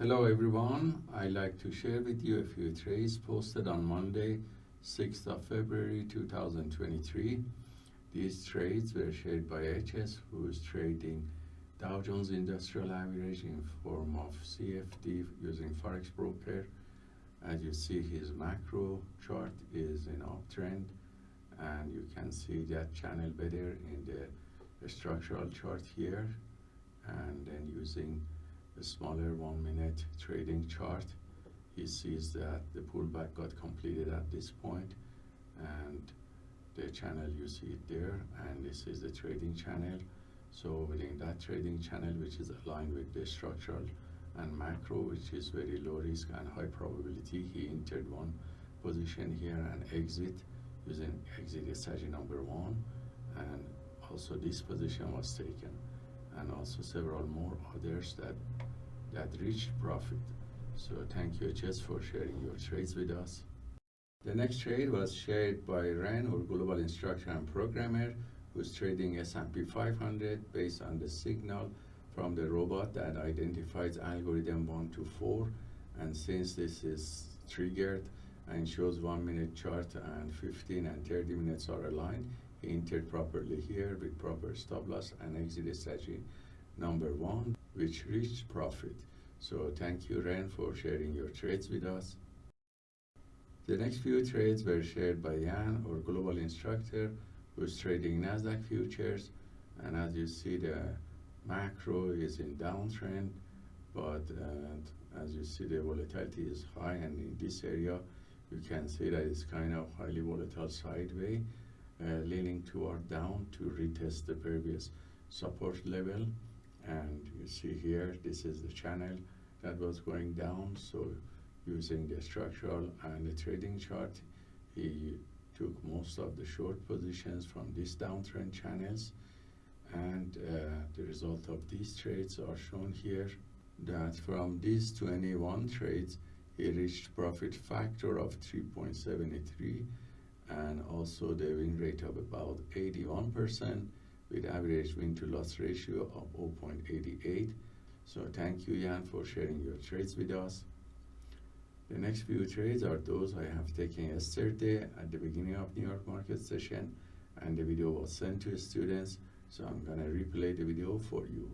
Hello everyone, I'd like to share with you a few trades posted on Monday, 6th of February 2023. These trades were shared by HS who is trading Dow Jones Industrial Average in form of CFD using Forex Broker. As you see his macro chart is in uptrend and you can see that channel better in the structural chart here and then using smaller one minute trading chart. He sees that the pullback got completed at this point and the channel you see it there and this is the trading channel. So within that trading channel which is aligned with the structural and macro which is very low risk and high probability he entered one position here and exit using exit strategy number one and also this position was taken. And also several more others that that reached profit. So thank you HS for sharing your trades with us. The next trade was shared by Ren or Global Instructor and Programmer who's trading S&P 500 based on the signal from the robot that identifies algorithm 1 to 4 and since this is triggered and shows 1 minute chart and 15 and 30 minutes are aligned he entered properly here with proper stop loss and exit strategy number 1 which reached profit. So thank you, Ren, for sharing your trades with us. The next few trades were shared by Jan, our global instructor, who's trading NASDAQ futures. And as you see, the macro is in downtrend, but uh, as you see, the volatility is high. And in this area, you can see that it's kind of highly volatile sideways, uh, leaning toward down to retest the previous support level and you see here this is the channel that was going down. So using the structural and the trading chart he took most of the short positions from these downtrend channels. And uh, the result of these trades are shown here that from these 21 trades he reached profit factor of 3.73 and also the win rate of about 81 percent with average win to loss ratio of 0.88. So thank you, Jan, for sharing your trades with us. The next few trades are those I have taken yesterday at the beginning of New York market session and the video was sent to students so I'm gonna replay the video for you.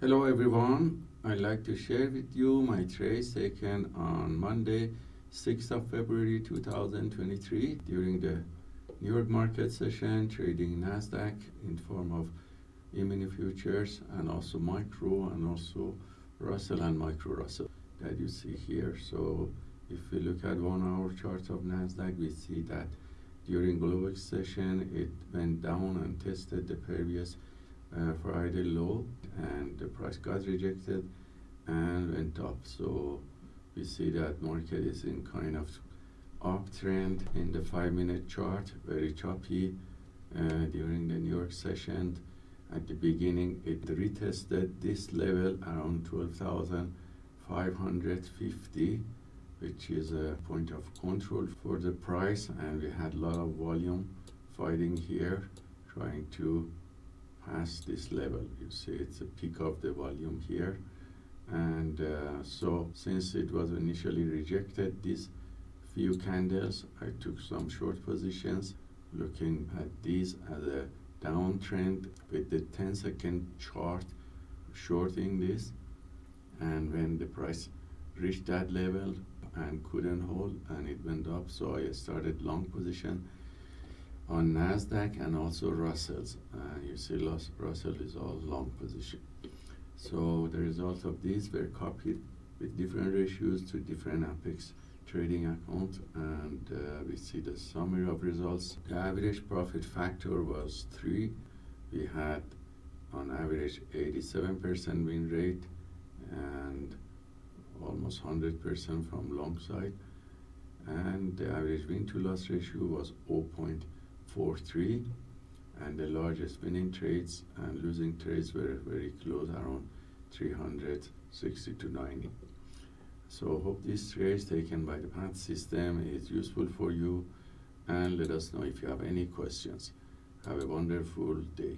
Hello everyone, I'd like to share with you my trades taken on Monday 6th of February 2023 during the York market session trading Nasdaq in form of E-mini futures and also micro and also Russell and micro Russell that you see here. So if we look at one hour chart of Nasdaq, we see that during global session it went down and tested the previous uh, Friday low and the price got rejected and went up. So we see that market is in kind of uptrend in the five minute chart, very choppy uh, during the New York session. At the beginning, it retested this level around 12,550, which is a point of control for the price. And we had a lot of volume fighting here, trying to pass this level. You see, it's a peak of the volume here. And uh, so since it was initially rejected, this few candles. I took some short positions. Looking at these as a downtrend with the 10 second chart shorting this. And when the price reached that level and couldn't hold and it went up so I started long position on Nasdaq and also Russell's. Uh, you see Russell is all long position. So the results of these were copied with different ratios to different apex trading account and uh, we see the summary of results. The average profit factor was 3. We had on average 87% win rate and almost 100% from long side and the average win to loss ratio was 0.43 and the largest winning trades and losing trades were very close around 360 to 90 so hope this trace taken by the path system is useful for you and let us know if you have any questions. Have a wonderful day.